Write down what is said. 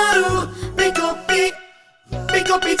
baru Big kopi Big kopi